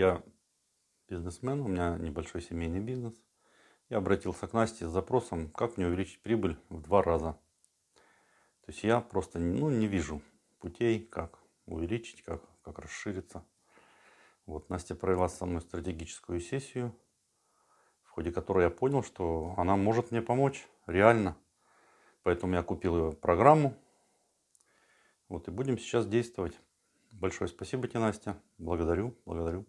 Я бизнесмен, у меня небольшой семейный бизнес. Я обратился к Насте с запросом, как мне увеличить прибыль в два раза. То есть я просто ну, не вижу путей, как увеличить, как, как расшириться. Вот Настя провела со мной стратегическую сессию, в ходе которой я понял, что она может мне помочь реально. Поэтому я купил ее программу. Вот и будем сейчас действовать. Большое спасибо тебе, Настя. Благодарю, благодарю.